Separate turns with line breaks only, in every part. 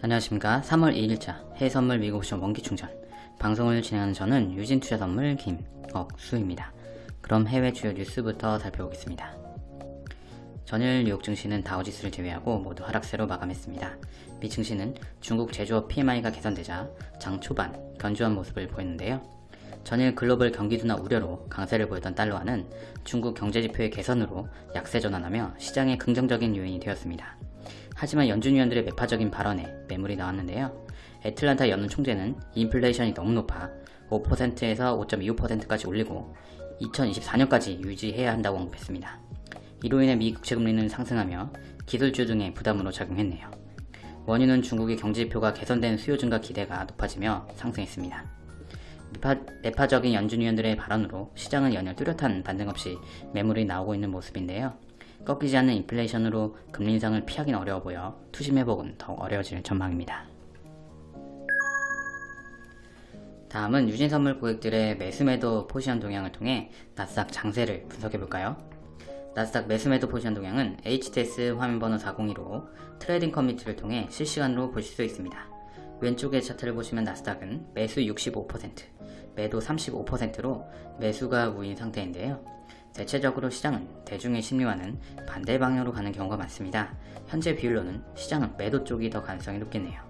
안녕하십니까. 3월 2일자 해외선물 미국옵션 원기충전. 방송을 진행하는 저는 유진투자선물 김억수입니다. 그럼 해외 주요 뉴스부터 살펴보겠습니다. 전일 뉴욕 증시는 다우지수를 제외하고 모두 하락세로 마감했습니다. 미 증시는 중국 제조업 PMI가 개선되자 장 초반 견조한 모습을 보였는데요. 전일 글로벌 경기 둔화 우려로 강세를 보였던 달러화는 중국 경제지표의 개선으로 약세 전환하며 시장의 긍정적인 요인이 되었습니다. 하지만 연준 위원들의 매파적인 발언에 매물이 나왔는데요. 애틀란타 연은 총재는 인플레이션이 너무 높아 5%에서 5.25%까지 올리고 2024년까지 유지해야 한다고 언급했습니다. 이로 인해 미 국채금리는 상승하며 기술주 등의 부담으로 작용했네요. 원유는 중국의 경제지표가 개선된 수요 증가 기대가 높아지며 상승했습니다. 매파, 매파적인 연준 위원들의 발언으로 시장은 연일 뚜렷한 반등 없이 매물이 나오고 있는 모습인데요. 꺾이지 않는 인플레이션으로 금리 인상을 피하기는 어려워 보여 투심 회복은 더욱 어려워질 전망입니다. 다음은 유진선물 고객들의 매수매도 포지션 동향을 통해 나스닥 장세를 분석해볼까요? 나스닥 매수매도 포지션 동향은 HTS 화면번호 402로 trading 커뮤니티를 통해 실시간으로 보실 수 있습니다. 왼쪽의 차트를 보시면 나스닥은 매수 65%, 매도 35%로 매수가 우인 상태인데요. 대체적으로 시장은 대중의 심리와는 반대 방향으로 가는 경우가 많습니다. 현재 비율로는 시장은 매도 쪽이 더 가능성이 높겠네요.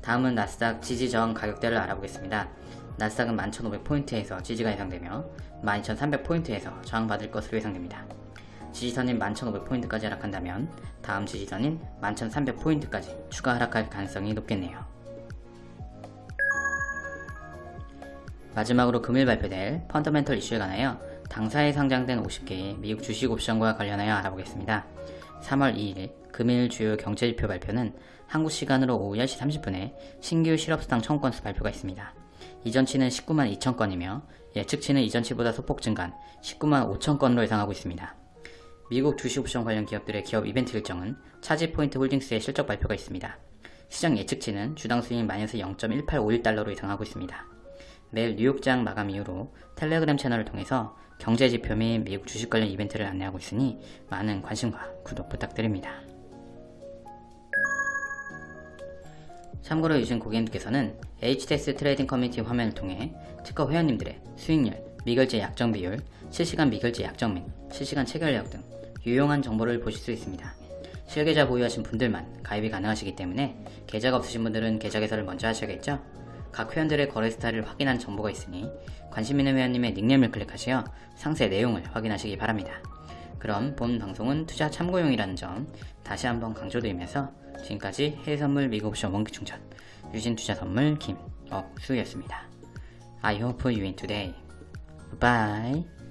다음은 나스닥 지지 저항 가격대를 알아보겠습니다. 나스닥은 11,500포인트에서 지지가 예상되며 12,300포인트에서 저항받을 것으로 예상됩니다. 지지선인 11,500포인트까지 하락한다면 다음 지지선인 11,300포인트까지 추가 하락할 가능성이 높겠네요. 마지막으로 금일 발표될 펀더멘털 이슈에 관하여 당사에 상장된 50개의 미국 주식 옵션과 관련하여 알아보겠습니다. 3월 2일 금일 주요 경제지표 발표는 한국 시간으로 오후 10시 30분에 신규 실업수당 청구건수 발표가 있습니다. 이전치는 19만 2천 건이며 예측치는 이전치보다 소폭 증가한 19만 5천 건으로 예상하고 있습니다. 미국 주식옵션 관련 기업들의 기업 이벤트 일정은 차지포인트 홀딩스의 실적 발표가 있습니다. 시장 예측치는 주당 수익 마이너스 0.1851달러로 예상하고 있습니다. 내일 뉴욕장 마감 이후로 텔레그램 채널을 통해서 경제지표 및 미국 주식 관련 이벤트를 안내하고 있으니 많은 관심과 구독 부탁드립니다. 참고로 유진 고객님께서는 HTS trading 커뮤니티 화면을 통해 특허 회원님들의 수익률, 미결제 약정 비율, 실시간 미결제 약정 및 실시간 체결 내역 등 유용한 정보를 보실 수 있습니다. 실계좌 보유하신 분들만 가입이 가능하시기 때문에 계좌가 없으신 분들은 계좌 개설을 먼저 하셔야겠죠? 각 회원들의 거래 스타일을 확인한 정보가 있으니 관심 있는 회원님의 닉네임을 클릭하시어 상세 내용을 확인하시기 바랍니다. 그럼 본 방송은 투자 참고용이라는 점 다시 한번 강조드리면서 지금까지 해외선물 미국옵션 원기충전 유진투자선물 김억수였습니다. I hope you win today. Bye.